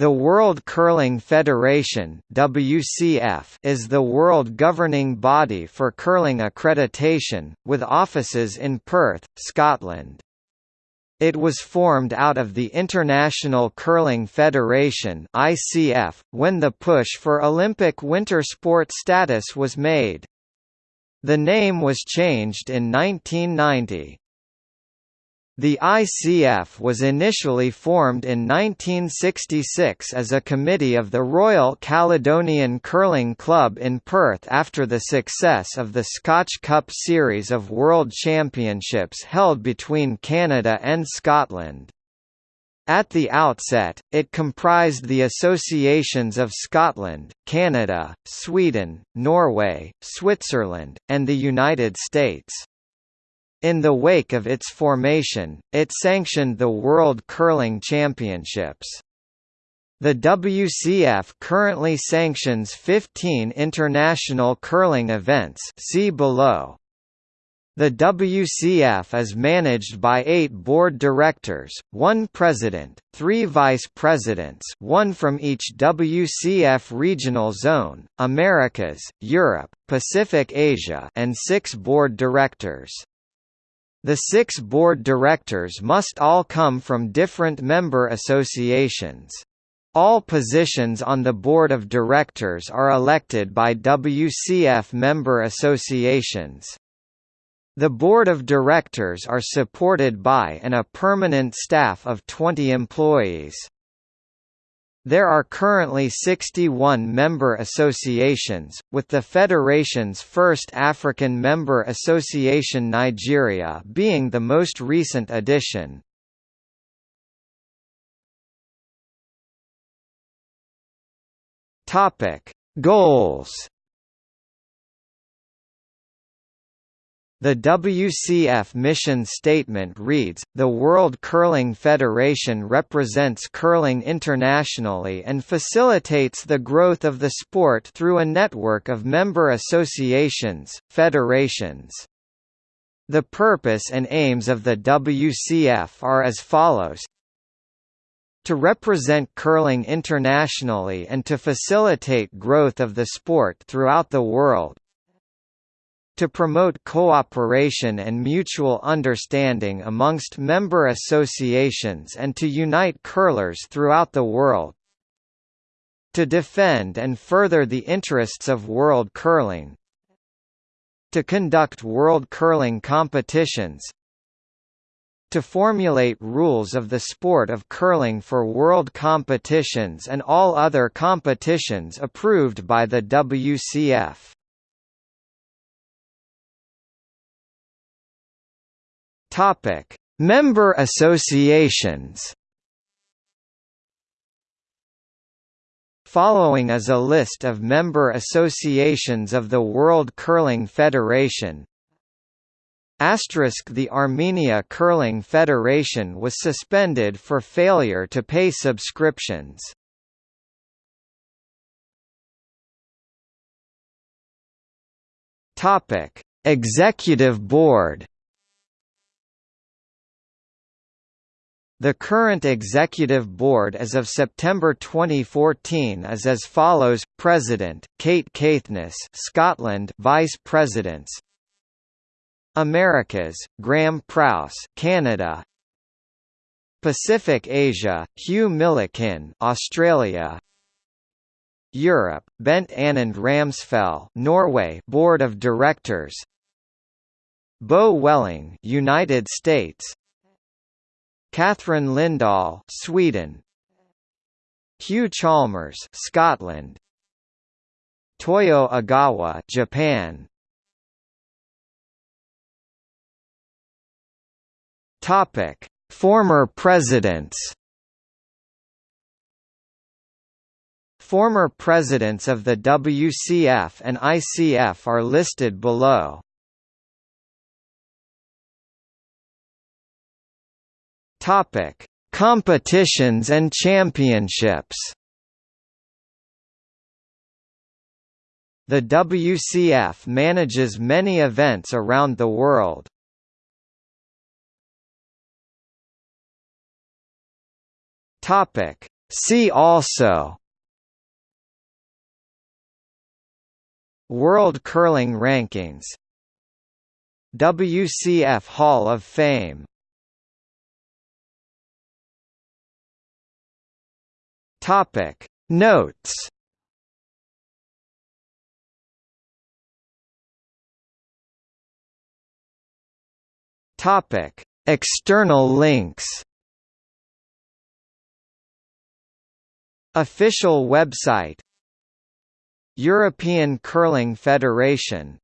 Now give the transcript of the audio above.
The World Curling Federation WCF is the world governing body for curling accreditation, with offices in Perth, Scotland. It was formed out of the International Curling Federation ICF, when the push for Olympic winter sport status was made. The name was changed in 1990. The ICF was initially formed in 1966 as a committee of the Royal Caledonian Curling Club in Perth after the success of the Scotch Cup series of World Championships held between Canada and Scotland. At the outset, it comprised the associations of Scotland, Canada, Sweden, Norway, Switzerland, and the United States. In the wake of its formation, it sanctioned the World Curling Championships. The WCF currently sanctions 15 international curling events see below. The WCF is managed by eight board directors, one president, three vice presidents one from each WCF regional zone, Americas, Europe, Pacific Asia and six board directors. The six board directors must all come from different member associations. All positions on the board of directors are elected by WCF member associations. The board of directors are supported by and a permanent staff of 20 employees. There are currently 61 member associations, with the federation's first African member association Nigeria being the most recent addition. Goals The WCF mission statement reads, The World Curling Federation represents curling internationally and facilitates the growth of the sport through a network of member associations, federations. The purpose and aims of the WCF are as follows to represent curling internationally and to facilitate growth of the sport throughout the world, to promote cooperation and mutual understanding amongst member associations and to unite curlers throughout the world, to defend and further the interests of world curling, to conduct world curling competitions, to formulate rules of the sport of curling for world competitions and all other competitions approved by the WCF. Topic: Member associations. Following is a list of member associations of the World Curling Federation. Asterisk The Armenia Curling Federation was suspended for failure to pay subscriptions. Topic: Executive Board The current executive board as of September 2014 is as follows: President Kate Caithness, Scotland, Vice Presidents. Americas: Graham Prouse, Canada. Pacific Asia: Hugh Millikin, Australia. Europe: Bent Ånund Ramsfjell, Norway, Board of Directors. Bo Welling, United States. Catherine Lindahl, Sweden. Hugh Chalmers, Scotland. Toyo Ogawa, Japan. Topic: Former presidents. Former presidents of the WCF and ICF are listed below. Topic: Competitions and championships. The WCF manages many events around the world. Topic: See also. World Curling Rankings. WCF Hall of Fame Topic. Notes. Topic. External links. Official website. European Curling Federation